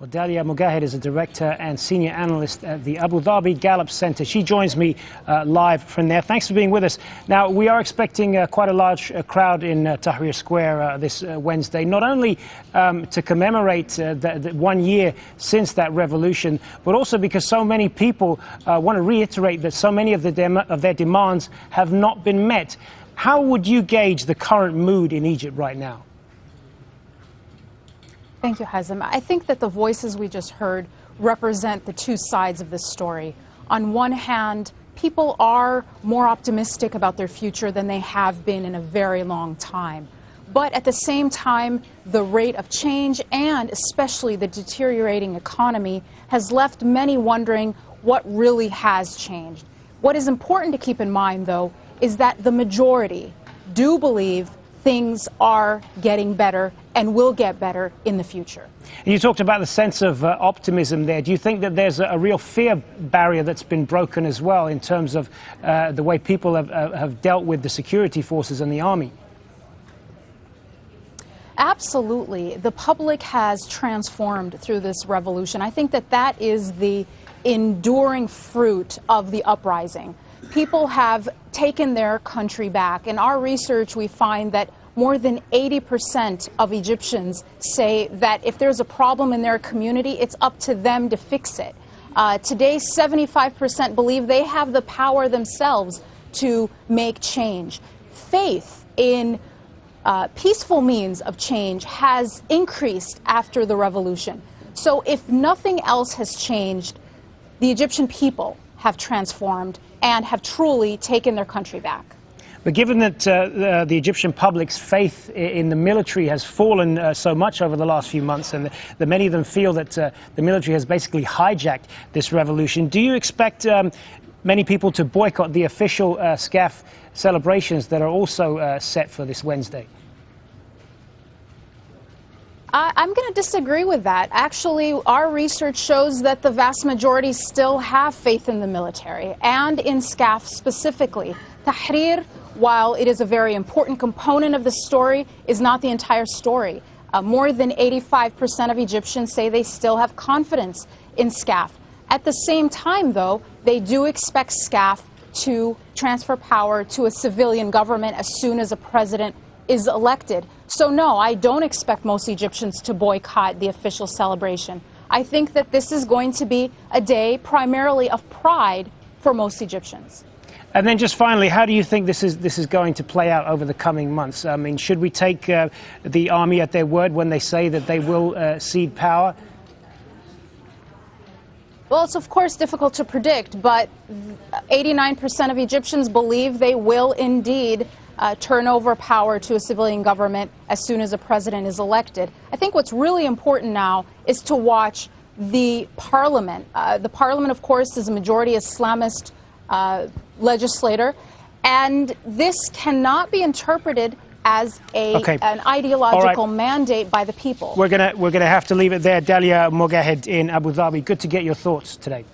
Well, Dalia Mogahed is a director and senior analyst at the Abu Dhabi Gallup Center. She joins me uh, live from there. Thanks for being with us. Now, we are expecting uh, quite a large uh, crowd in uh, Tahrir Square uh, this uh, Wednesday, not only um, to commemorate the, the one year since that revolution, but also because so many people want to reiterate that so many of, the of their demands have not been met. How would you gauge the current mood in Egypt right now? Thank you, Hazem. I think that the voices we just heard represent the two sides of this story. On one hand, people are more optimistic about their future than they have been in a very long time. But at the same time, the rate of change and especially the deteriorating economy has left many wondering what really has changed. What is important to keep in mind, though, is that the majority do believe things are getting better and will get better in the future. You talked about the sense of uh, optimism there. Do you think that there's a, a, real fear barrier that's been broken as well in terms of uh, the way people have, uh, have dealt with the security forces and the army? Absolutely. The public has transformed through this revolution. I think that that is the enduring fruit of the uprising. People have taken their country back. In our research, we find that more than 80% of Egyptians say that if there's a problem in their community, it's up to them to fix it. Uh, today, 75% believe they have the power themselves to make change. Faith in uh, peaceful means of change has increased after the revolution. So if nothing else has changed, the Egyptian people have transformed and have truly taken their country back. But given that uh, the Egyptian public's faith in the military has fallen uh, so much over the last few months, and that many of them feel that uh, the military has basically hijacked this revolution, do you expect um, many people to boycott the official uh, SCAF celebrations that are also uh, set for this Wednesday? I'm going to disagree with that. Actually, our research shows that the vast majority still have faith in the military and in SCAF specifically. Tahrir while it is a very important component of the story, is not the entire story. Uh, more than 85% of Egyptians say they still have confidence in SCAF. At the same time, though, they do expect SCAF to transfer power to a civilian government as soon as a president is elected. So, no, I don't expect most Egyptians to boycott the official celebration. I think that this is going to be a day primarily of pride for most Egyptians. And then just finally, how do you think this is, this is going to play out over the coming months? I mean, should we take uh, the army at their word when they say that they will uh, cede power? Well, it's of course difficult to predict, but 89% of Egyptians believe they will indeed uh, turn over power to a civilian government as soon as a president is elected. I think what's really important now is to watch the parliament. Uh, the parliament, of course, is a majority Islamist Uh, legislator, and this cannot be interpreted as a, okay. an ideological right. mandate by the people. We're going to we're gonna have to leave it there. Dalia Mogahed in Abu Dhabi, good to get your thoughts today.